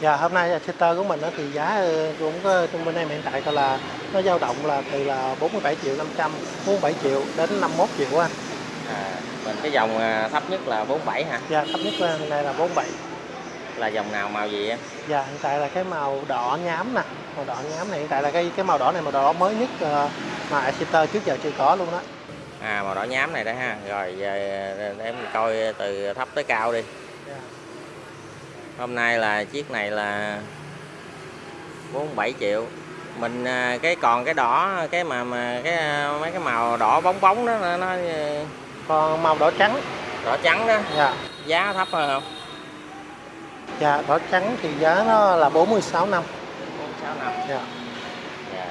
Dạ hôm nay Exeter của mình thì giá ờ, cũng có trong bên em hiện tại là nó dao động là từ là 47 triệu 500, 47 triệu đến 51 triệu anh. à, mình cái dòng à, thấp nhất là 47 hả Dạ thấp nhất là nay là 47. là dòng nào màu gì em Dạ hiện tại là cái màu đỏ nhám nè, màu đỏ nhám này hiện tại là cái cái màu đỏ này màu đỏ mới nhất ờ, mà Exeter trước giờ chưa có luôn đó. à màu đỏ nhám này đó ha rồi giờ em coi từ thấp tới cao đi Dạ. Hôm nay là chiếc này là 47 triệu mình à, cái còn cái đỏ cái mà mà cái à, mấy cái màu đỏ bóng bóng đó nó, nó à, Còn màu đỏ trắng. đỏ trắng đó Dạ. giá thấp hơn không Dạ đỏ trắng thì giá nó là 46 năm. 46 năm Dạ. Dạ.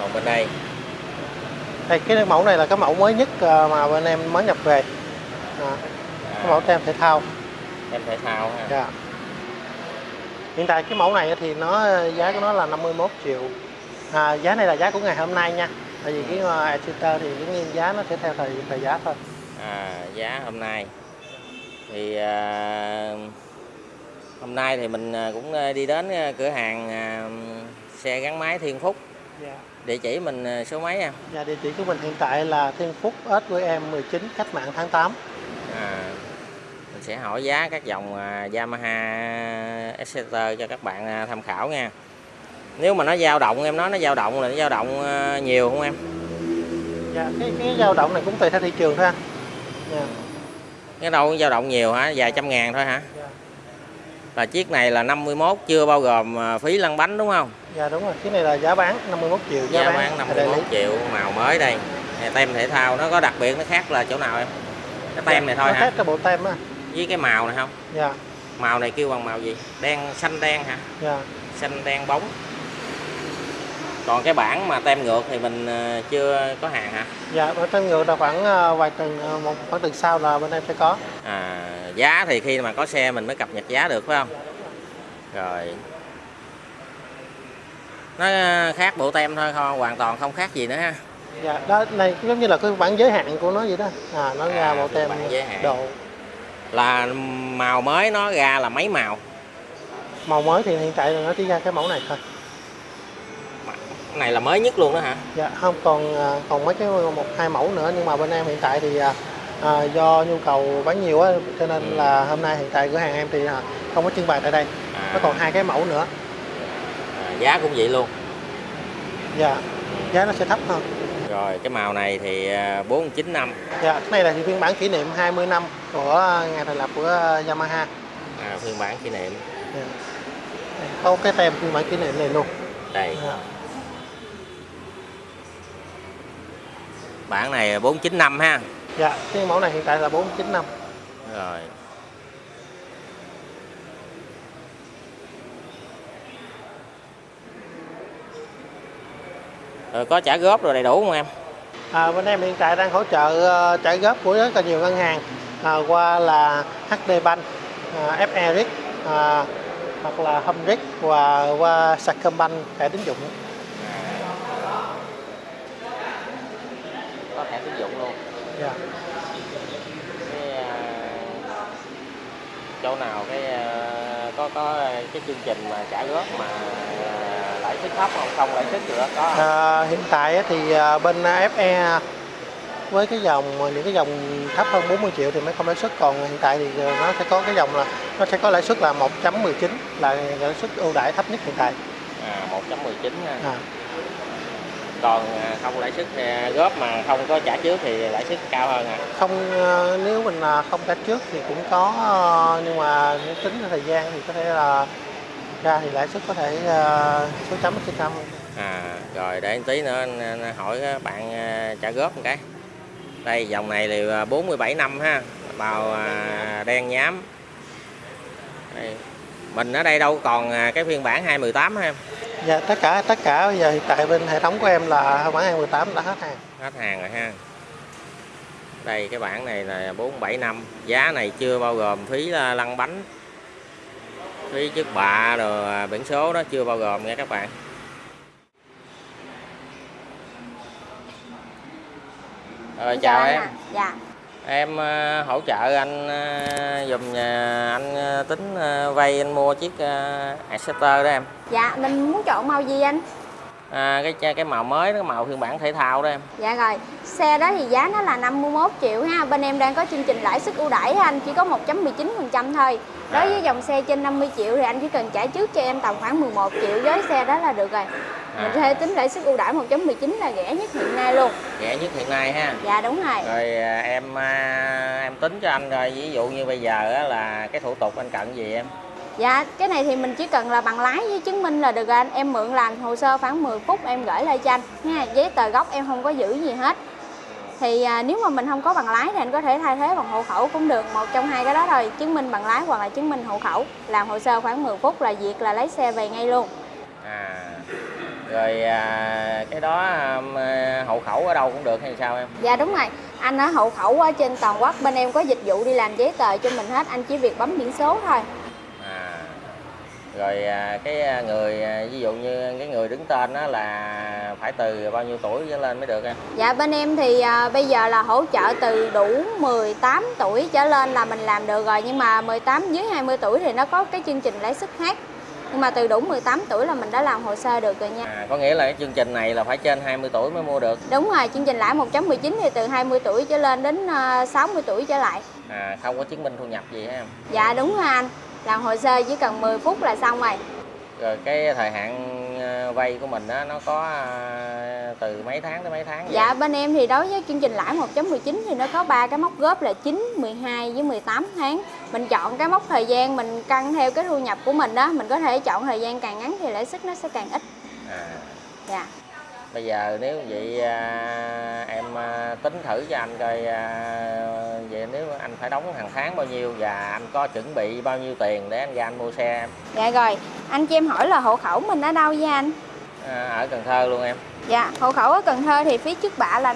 còn bên đây Đây cái mẫu này là cái mẫu mới nhất ờ, mà bên em mới nhập về. À, cái mẫu tem thể thao. em thể thao ha Dạ. Hiện tại cái mẫu này thì nó giá của nó là 51 triệu. À, giá này là giá của ngày hôm nay nha. Tại vì cái uh, Exeter thì cái nhiên giá nó sẽ theo thời thời giá thôi. à, giá hôm nay thì à, hôm nay thì mình à, cũng à, đi đến à, cửa hàng à, xe gắn máy Thiên Phúc Dạ. địa chỉ mình à, số mấy em Dạ địa chỉ của mình hiện tại là Thiên Phúc SQM 19 cách mạng tháng 8. Sẽ hỏi giá các dòng à, Yamaha Exeter cho các bạn à, tham khảo nha. Nếu mà nó dao động em nói nó dao động là nó dao động à, nhiều không em? Dạ cái cái dao động này cũng tùy theo thị trường thôi anh. Dạ. cái đâu dao động nhiều hả? Vài trăm ngàn thôi hả? Dạ. là chiếc này là 51 chưa bao gồm phí lăn bánh đúng không? Dạ đúng rồi, cái này là giá bán 51 triệu giá, giá bán đây 51 triệu màu mới đây. Tem thể thao nó có đặc biệt nó khác là chỗ nào em? Cái tem này thôi Nó hả? khác cái bộ tem á. Với cái màu này không Dạ. màu này kêu bằng màu gì đen xanh đen hả Dạ. xanh đen bóng còn cái bản mà tem ngược thì mình ờ, chưa có hàng hả Dạ, ở trên ngược là khoảng ờ, vài tuần ờ, một khoảng tuần sau là bên em sẽ có. à, giá thì khi mà có xe mình mới cập nhật giá được phải không rồi nó khác bộ tem thôi không hoàn toàn không khác gì nữa ha Dạ, đó này giống như là cái bản giới hạn của nó vậy đó. À nó ra À, bộ tem giới hạn. độ là màu mới nó ra là mấy màu màu mới thì hiện tại là nó chỉ ra cái mẫu này thôi. này là mới nhất luôn đó hả Dạ, không còn à, còn mấy cái một hai mẫu nữa nhưng mà bên em hiện tại thì à, à, do nhu cầu bán nhiều á cho nên Ừ. là hôm nay hiện tại cửa hàng em thì à, không có trưng bày tại đây. à, Nó còn hai cái mẫu nữa. à, giá cũng vậy luôn Dạ, giá nó sẽ thấp hơn. Rồi cái màu này thì à, 49 năm Dạ, cái này là phiên bản kỷ niệm 20 năm của ngày thành lập của à, Yamaha. à, phiên bản kỷ niệm Dạ. Có cái tem phiên bản kỷ niệm này luôn. đây Dạ. bản này 49 năm ha Dạ, cái mẫu này hiện tại là 49 năm. rồi rồi có trả góp rồi đầy đủ không em À, bên em hiện tại đang hỗ trợ ờ, trả góp của rất là nhiều ngân hàng à, qua là HD Bank, à, FE à, hoặc là Home và qua Sacombank thẻ tín dụng. có thẻ tín dụng luôn Dạ. cái à, chỗ nào cái à, có có cái chương trình mà trả góp mà à, lãi suất thấp không không lãi suất nữa có? À, hiện tại thì à, bên FE với cái dòng những cái dòng thấp hơn 40 triệu thì mới không lãi suất còn hiện tại thì nó sẽ có cái dòng là nó sẽ có lãi suất là 1.19 là lãi suất ưu đãi thấp nhất hiện tại. à 1.19 ha À, còn à, không lãi suất à, góp mà không có trả trước thì lãi suất cao hơn hả không nếu mình không trả trước thì cũng có nhưng mà nếu tính thời gian thì có thể là ra thì lãi suất có thể ờ, số chấm cao hơn. à rồi để tí nữa anh- anh hỏi bạn à, trả góp một cái đây dòng này thì à, 47 năm ha màu à, đen nhám đây. mình ở đây đâu còn à, cái phiên bản 218 ha em Dạ tất cả tất cả bây giờ hiện tại bên hệ thống của em là bản 2018 đã hết hàng. hết hàng rồi ha đây cái bản này là 47 năm giá này chưa bao gồm phí à, lăn bánh phí trước bạ rồi à, biển số đó chưa bao gồm nha các bạn rồi chào anh em ạ. Dạ. em ờ, hỗ trợ anh ờ, dùm nhà anh ờ, tính ờ, vay anh mua chiếc ờ, acceptor đó em Dạ, mình muốn chọn màu gì anh? À, cái cái màu mới cái màu phiên bản thể thao đó em. Dạ rồi, xe đó thì giá nó là 51 triệu ha. Bên em đang có chương trình lãi suất ưu đãi anh, chỉ có 1.19% thôi. Đối với dòng xe trên 50 triệu thì anh chỉ cần trả trước cho em tầm khoảng 11 triệu với xe đó là được rồi. Mình có thể tính lãi suất ưu đãi 1.19 là rẻ nhất hiện nay luôn. Rẻ nhất hiện nay ha. Dạ đúng rồi. Rồi à, em à, em tính cho anh rồi ví dụ như bây giờ á, là cái thủ tục anh cần gì em Dạ, cái này thì mình chỉ cần là bằng lái với chứng minh là được rồi anh. Em mượn làm hồ sơ khoảng 10 phút em gửi lại cho anh. Nha Giấy tờ gốc em không có giữ gì hết. Thì à, nếu mà mình không có bằng lái thì anh có thể thay thế bằng hộ khẩu cũng được. Một trong hai cái đó thôi Chứng minh bằng lái hoặc là chứng minh hộ khẩu. Làm hồ sơ khoảng 10 phút là việc là lấy xe về ngay luôn. À rồi à, cái đó à, hộ khẩu ở đâu cũng được hay sao em? Dạ đúng rồi. Anh ở hộ khẩu ở trên toàn quốc Bên em có dịch vụ đi làm giấy tờ cho mình hết. Anh chỉ việc bấm biển số thôi rồi à, cái à, người à, ví dụ như cái người đứng tên đó là phải từ bao nhiêu tuổi trở lên mới được em? Dạ bên em thì à, bây giờ là hỗ trợ từ đủ 18 tuổi trở lên là mình làm được rồi. Nhưng mà 18 dưới 20 tuổi thì nó có cái chương trình lãi suất khác. Nhưng mà từ đủ 18 tuổi là mình đã làm hồ sơ được rồi nha. À, có nghĩa là cái chương trình này là phải trên 20 tuổi mới mua được? Đúng rồi, chương trình lãi 1.19 thì từ 20 tuổi trở lên đến à, 60 tuổi trở lại. À không có chứng minh thu nhập gì hả em? Dạ đúng rồi anh Làm hồ sơ chỉ cần 10 phút là xong rồi rồi cái thời hạn à, vay của mình á nó có à, từ mấy tháng tới mấy tháng vậy? Dạ bên em thì đối với chương trình lãi 1.19 thì nó có ba cái mốc góp là 9, 12 với 18 tháng. Mình chọn cái mốc thời gian mình căn theo cái thu nhập của mình đó, mình có thể chọn thời gian càng ngắn thì lãi suất nó sẽ càng ít. à Dạ. bây giờ nếu vậy à, tính thử cho anh coi à, vậy nếu anh phải đóng hàng tháng bao nhiêu và anh có chuẩn bị bao nhiêu tiền để anh ra anh mua xe em Dạ rồi, anh cho em hỏi là hộ khẩu mình ở đâu với anh? à, ở Cần Thơ luôn em Dạ, hộ khẩu ở Cần Thơ thì phí trước bạ là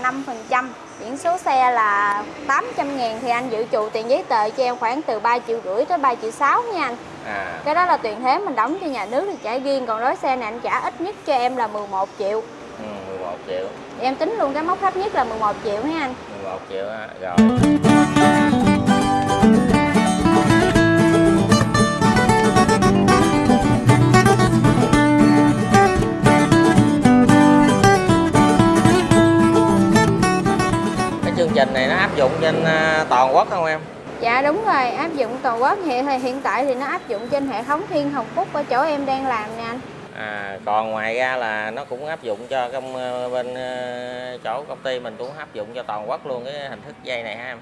5%, biển số xe là 800 ngàn thì anh dự trù tiền giấy tờ cho em khoảng từ 3 triệu rưỡi tới 3 triệu 6 nha anh. à Cái đó là tiền thế mình đóng cho nhà nước thì trả riêng, còn đối xe này anh trả ít nhất cho em là 11 triệu. ừ, 11 triệu. Em tính luôn cái mốc thấp nhất là 11 triệu nha anh? 11 triệu á, rồi. Cái chương trình này nó áp dụng trên à, toàn quốc không em? Dạ đúng rồi, áp dụng toàn quốc. Hiện hiện tại thì nó áp dụng trên hệ thống Thiên Hồng Phúc ở chỗ em đang làm nè anh À, còn ngoài ra là nó cũng áp dụng cho công ờ, bên ờ, chỗ công ty mình cũng áp dụng cho toàn quốc luôn cái hình thức dây này ha em.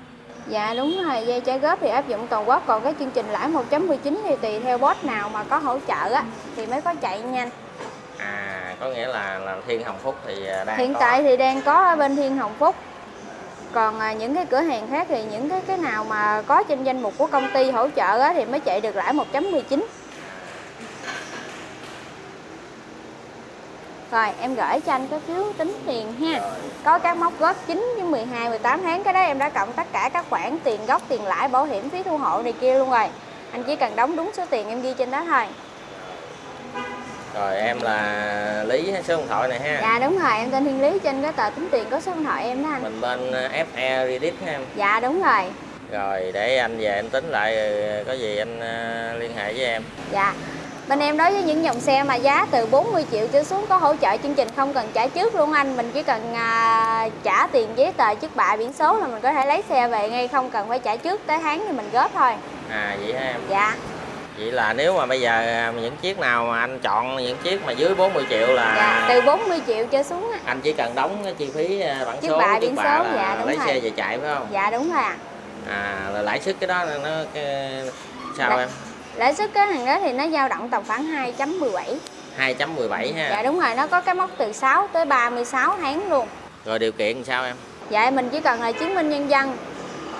Dạ đúng rồi, dây trả góp thì áp dụng toàn quốc Còn cái chương trình lãi 1.19 thì tùy theo boss nào mà có hỗ trợ á Thì mới có chạy nhanh À có nghĩa là là Thiên Hồng Phúc thì ờ, đang Hiện có. tại thì đang có ở bên Thiên Hồng Phúc còn những cái cửa hàng khác thì những cái cái nào mà có trên danh mục của công ty hỗ trợ á, thì mới chạy được lãi 1.19 Rồi em gửi cho anh cái phiếu tính tiền ha Có các mốc góp 9 với 12, 18 tháng Cái đó em đã cộng tất cả các khoản tiền gốc, tiền lãi, bảo hiểm, phí thu hộ này kia luôn rồi Anh chỉ cần đóng đúng số tiền em ghi trên đó thôi Rồi em là Lý số điện thoại này ha. Dạ đúng rồi, em tên Thiên Lý trên cái tờ tính tiền có số điện thoại em đó anh Mình bên ờ, FE Redit ha em. Dạ đúng rồi Rồi để anh về anh tính lại ờ, có gì anh ờ, liên hệ với em. Dạ. Bên em đối với những dòng xe mà giá từ 40 triệu trở xuống có hỗ trợ chương trình không cần trả trước luôn anh. Mình chỉ cần à, trả tiền giấy tờ trước bạ biển số là mình có thể lấy xe về ngay không cần phải trả trước tới tháng thì mình góp thôi. À vậy ha em. Dạ. Vậy là nếu mà bây giờ à, những chiếc nào mà anh chọn những chiếc mà dưới 40 triệu là Dạ, từ 40 triệu trở xuống á. anh chỉ cần đóng cái chi phí à, bản Chiếc số bạ, chiếc biển bạ số, là dạ, đúng lấy rồi. xe về chạy phải không? Dạ đúng rồi ạ. À là lãi suất cái đó nó, cái, sao Dạ. em? Lãi suất cái hàng đó thì nó dao động tầm khoảng 2.17. 2.17 ha. Dạ đúng rồi, nó có cái mốc từ 6 tới 36 tháng luôn. Rồi điều kiện sao em? Dạ mình chỉ cần là chứng minh nhân dân,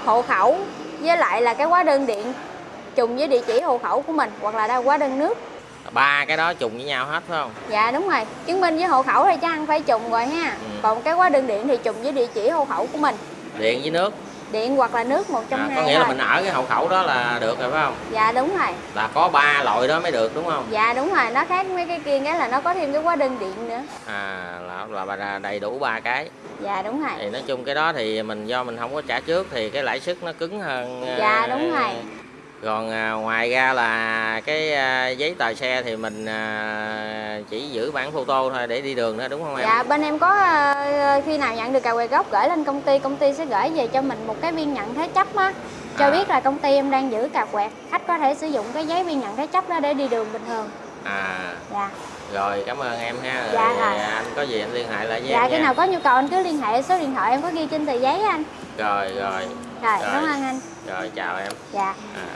hộ khẩu với lại là cái hóa đơn điện trùng với địa chỉ hộ khẩu của mình hoặc là đâu hóa đơn nước. Ba cái đó trùng với nhau hết phải không? Dạ đúng rồi, chứng minh với hộ khẩu thì chắc ăn phải trùng rồi ha. Ừ. Còn cái hóa đơn điện thì trùng với địa chỉ hộ khẩu của mình. Điện với nước. Điện hoặc là nước một trong À, hai có nghĩa là thôi. mình ở cái hộ khẩu đó là được rồi phải không? Dạ đúng rồi. Là có ba loại đó mới được đúng không? Dạ đúng rồi, nó khác mấy cái kia cái là nó có thêm cái hóa đơn điện nữa. À là là đầy đủ ba cái. dạ đúng rồi thì nói chung cái đó thì mình do mình không có trả trước thì cái lãi suất nó cứng hơn ờ, Dạ, đúng rồi. Còn à, ngoài ra là cái à, giấy tờ xe thì mình à, chỉ giữ bản photo thôi để đi đường nữa đúng không em Dạ bên em có ờ, khi nào nhận được cà quẹt gốc gửi lên công ty, công ty sẽ gửi về cho mình một cái biên nhận thế chấp á cho À. biết là công ty em đang giữ cà quẹt. Khách có thể sử dụng cái giấy biên nhận thế chấp đó để đi đường bình thường. à Dạ. rồi cảm ơn em ha rồi, Dạ, rồi. anh có gì anh liên hệ lại với Dạ em khi nha. nào có nhu cầu anh cứ liên hệ số điện thoại em có ghi trên tờ giấy anh. rồi rồi Rồi, Rồi. cảm ơn anh. rồi chào em Dạ. à.